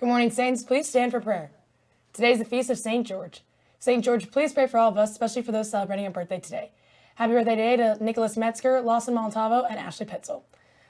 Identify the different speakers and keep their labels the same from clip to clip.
Speaker 1: Good morning, Saints. Please stand for prayer. Today is the feast of St. George. St. George, please pray for all of us, especially for those celebrating a birthday today. Happy birthday today to Nicholas Metzger, Lawson Montalvo, and Ashley Pitzel.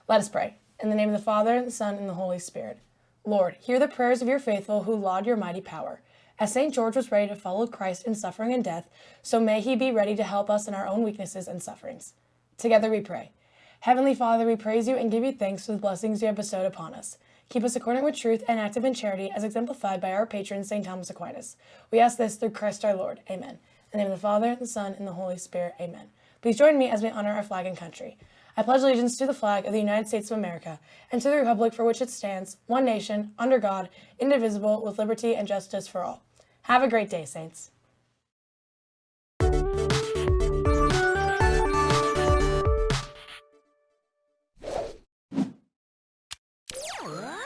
Speaker 1: Let us pray. In the name of the Father, and the Son, and the Holy Spirit. Lord, hear the prayers of your faithful who laud your mighty power. As St. George was ready to follow Christ in suffering and death, so may he be ready to help us in our own weaknesses and sufferings. Together we pray. Heavenly Father, we praise you and give you thanks for the blessings you have bestowed upon us. Keep us accordant with truth and active in charity as exemplified by our patron, St. Thomas Aquinas. We ask this through Christ our Lord. Amen. In the name of the Father, and the Son, and the Holy Spirit. Amen. Please join me as we honor our flag and country. I pledge allegiance to the flag of the United States of America and to the republic for which it stands, one nation, under God, indivisible, with liberty and justice for all. Have a great day, Saints.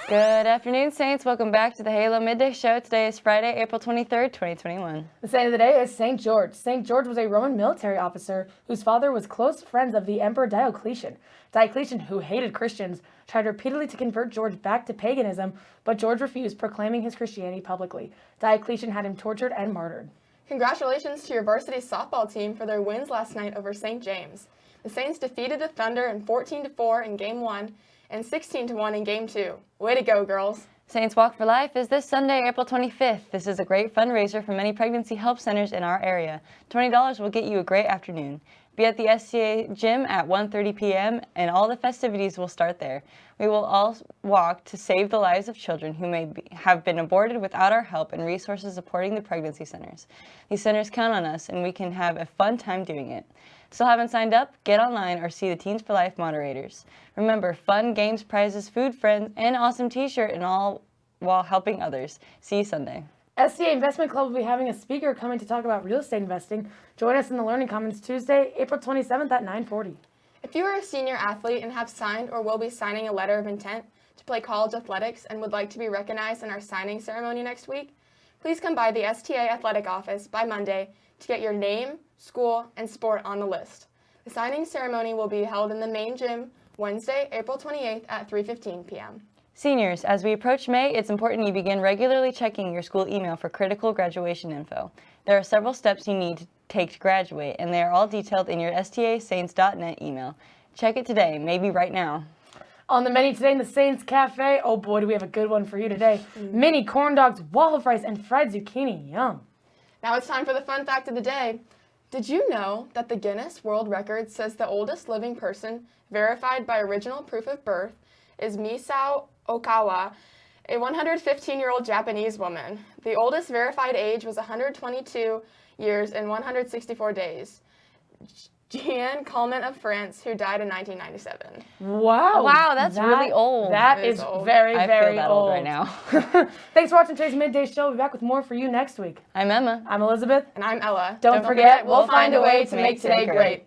Speaker 2: Good afternoon, Saints. Welcome back to the Halo Midday Show. Today is Friday, April 23rd, 2021.
Speaker 1: The saint of the day is St. George. St. George was a Roman military officer whose father was close friends of the Emperor Diocletian. Diocletian, who hated Christians, tried repeatedly to convert George back to paganism, but George refused, proclaiming his Christianity publicly. Diocletian had him tortured and martyred.
Speaker 3: Congratulations to your varsity softball team for their wins last night over St. James. The Saints defeated the Thunder in 14-4 in Game 1 and 16 to 1 in game 2. Way to go, girls.
Speaker 2: Saints Walk for Life is this Sunday, April 25th. This is a great fundraiser for many pregnancy help centers in our area. $20 will get you a great afternoon. Be at the STA gym at 1.30 p.m. and all the festivities will start there. We will all walk to save the lives of children who may be, have been aborted without our help and resources supporting the pregnancy centers. These centers count on us and we can have a fun time doing it. Still haven't signed up? Get online or see the Teens for Life moderators. Remember, fun, games, prizes, food, friends, and awesome t-shirt and all while helping others. See you Sunday.
Speaker 1: STA Investment Club will be having a speaker coming to talk about real estate investing. Join us in the Learning Commons Tuesday, April 27th at 940.
Speaker 3: If you are a senior athlete and have signed or will be signing a letter of intent to play college athletics and would like to be recognized in our signing ceremony next week, please come by the STA Athletic Office by Monday to get your name, school, and sport on the list. The signing ceremony will be held in the main gym Wednesday, April 28th at 3.15 p.m.
Speaker 2: Seniors, as we approach May, it's important you begin regularly checking your school email for critical graduation info. There are several steps you need to take to graduate, and they are all detailed in your stasaints.net email. Check it today, maybe right now.
Speaker 1: On the menu today in the Saints Cafe, oh boy, do we have a good one for you today. Mm. Mini corn dogs, waffle fries, and fried zucchini. Yum.
Speaker 3: Now it's time for the fun fact of the day. Did you know that the Guinness World Record says the oldest living person verified by original proof of birth is Misao Okawa, a 115-year-old Japanese woman. The oldest verified age was 122 years and 164 days. Jeanne Calment of France, who died in 1997.
Speaker 1: Wow.
Speaker 2: Wow, that's
Speaker 1: that,
Speaker 2: really old.
Speaker 1: That is, is old. very,
Speaker 2: I
Speaker 1: very
Speaker 2: feel that
Speaker 1: old.
Speaker 2: old right now.
Speaker 1: Thanks for watching today's Midday Show. We'll be back with more for you next week.
Speaker 2: I'm Emma.
Speaker 1: I'm Elizabeth.
Speaker 3: And I'm Ella.
Speaker 1: Don't, Don't forget, forget, we'll find a way to make today great.